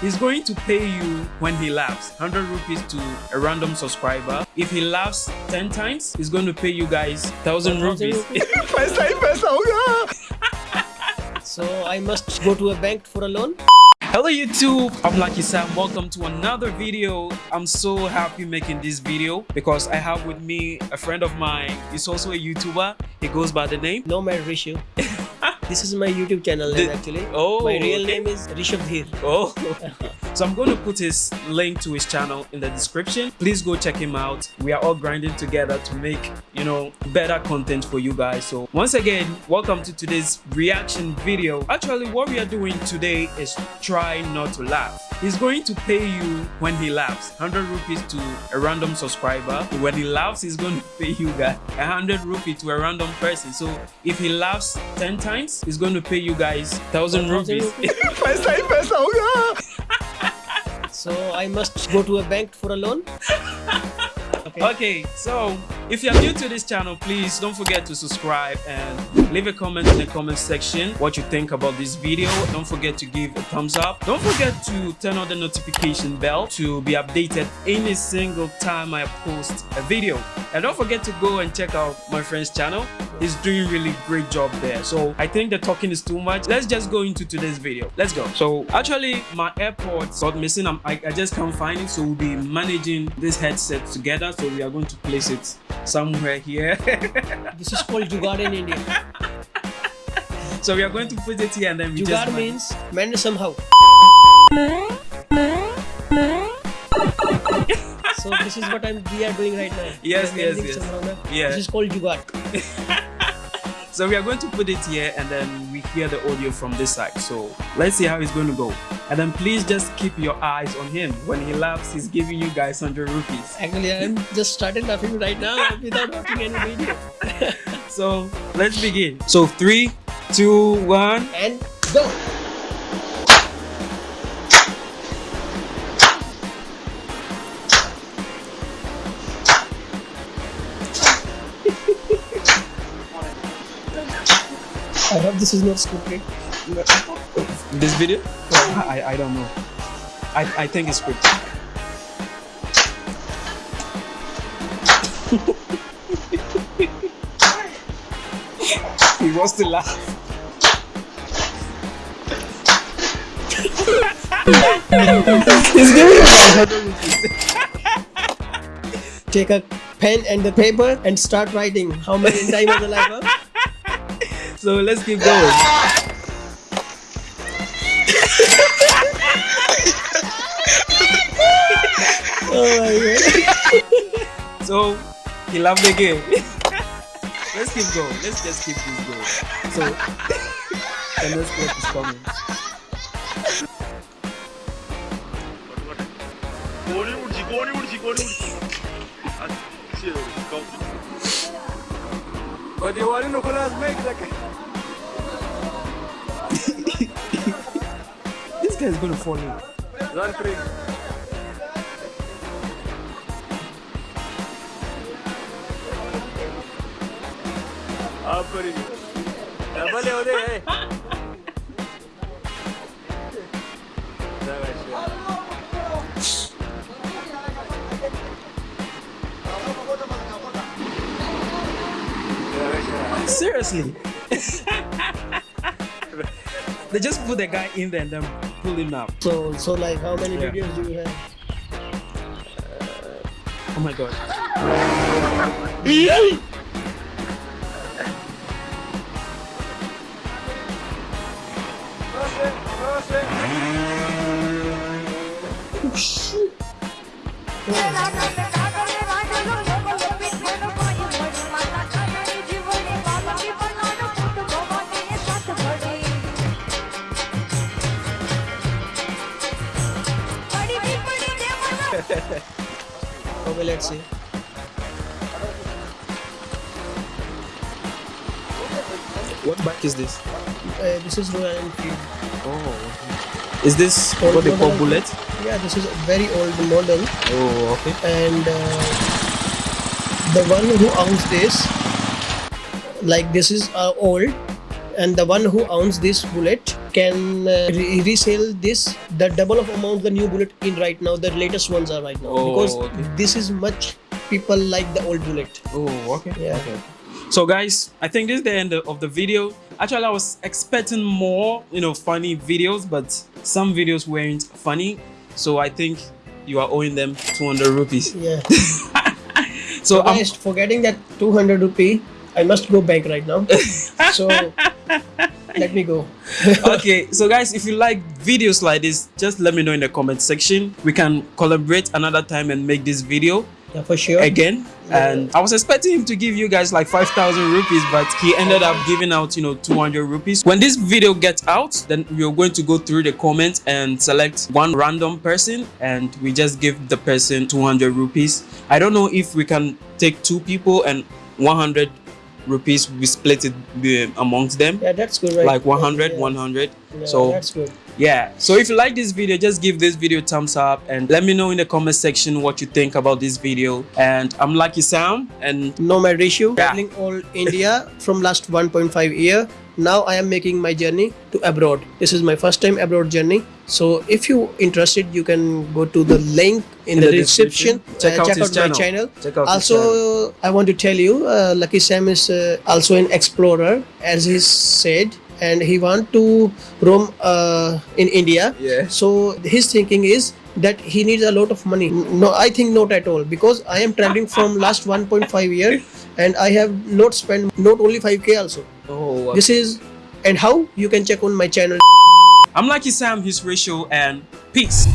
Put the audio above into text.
He's going to pay you when he laughs 100 rupees to a random subscriber. If he laughs 10 times, he's going to pay you guys 1000 rupees. Oh so I must go to a bank for a loan? Hello YouTube, I'm Lucky Sam. Welcome to another video. I'm so happy making this video because I have with me a friend of mine. He's also a YouTuber. He goes by the name Nomad Rishu. this is my YouTube channel name The- actually. Oh, my real okay. name is Rishabh Dheer. Oh, so I'm going to put his link to his channel in the description. Please go check him out. We are all grinding together to make, you know, better content for you guys. So once again, welcome to today's reaction video. Actually, what we are doing today is try not to laugh. He's going to pay you when he laughs. 100 rupees to a random subscriber. When he laughs, he's going to pay you guys 100 rupees to a random person. So if he laughs 10 times, he's going to pay you guys 1,000 rupees. Oh, so I must go to a bank for a loan? okay, okay so if you're new to this channel, please don't forget to subscribe and leave a comment in the comment section what you think about this video. Don't forget to give a thumbs up. Don't forget to turn on the notification bell to be updated any single time I post a video. And don't forget to go and check out my friend's channel. He's doing really great job there. So I think the talking is too much. Let's just go into today's video. Let's go. So actually my AirPods got missing. I, I just can't find it. So we'll be managing this headset together. So we are going to place it somewhere here. This is called Jugaad in India. so we are going to put it here and then we just Jugaad man- means manage somehow. so this is what I'm we are doing right now. Yes, yes, yes. somehow now. Yeah. This is called Jugaad. So we are going to put it here and then we hear the audio from this side. So let's see how it's going to go. And then please just keep your eyes on him. When he laughs, he's giving you guys 100 rupees. Actually, I'm just started laughing right now without watching any video. So let's begin. So three, two, one. And go. I hope this is not scripted. This video? I, I don't know. I, I think it's scripted. he wants to laugh. He's giving you Take a pen and the paper and start writing how many time was alive. Huh? So let's keep going. oh so he loved the game. let's keep going. Let's just keep this going. So the next clip is coming. 꼬리 울지 꼬리 울지 꼬리 울지 아 진짜 우리 꺼 어디 와리 놓고 나서 맥 이렇게 guy is going to fall in. Run free. Double oraya. Savaş. Seriously? they just put the guy in there and then pull him out. So so like how many Yeah. videos do you have? Oh my god. Okay, let's see. What bike is this? Uh, this is Royal Enfield. Oh. Is this Old what they call bullet? Yeah, this is a very old model, Oh, okay. and uh, the one who owns this, like this is uh, old, and the one who owns this bullet can uh, re- resell this the double of amount the new bullet in right now. The latest ones are right now Oh, because okay. this is much people like the old bullet. Oh, okay. Yeah. Okay. So guys, I think this is the end of the video. Actually, I was expecting more, you know, funny videos, but some videos weren't funny. So I think you are owing them 200 rupees. Yeah. So I'm, forgetting that 200 rupee, I must go bank right now. so let me go. okay so guys if you like videos like this just let me know in the comment section we can collaborate another time and make this video Yeah, for sure. again Yeah. and i was expecting him to give you guys like 5000 rupees but he ended up giving out you know 200 rupees when this video gets out then we're going to go through the comments and select one random person and we just give the person 200 rupees i don't know if we can take two people and 100 rupees we split it uh, amongst them Yeah, that's good, right? like 100 Yeah. 100 Yeah, so that's good. yeah so if you like this video just give this video a thumbs up and let me know in the comment section what you think about this video and i'm lucky sam and nomad rishu Yeah. traveling all india from last 1.5 year now i am making my journey to abroad. This is my first time abroad journey. So if you interested you can go to the link in, the, description, Check Uh, out check his out channel. my channel. Check out also i want to tell you uh, lucky sam is uh, also an explorer as he said and he want to roam uh, in india. Yeah. so his thinking is that he needs a lot of money. No i think not at all because i am traveling from last 1.5 year and i have not spent not only 5k also. Oh this is and how? You can check on my channel. I'm lucky sam his rishu and peace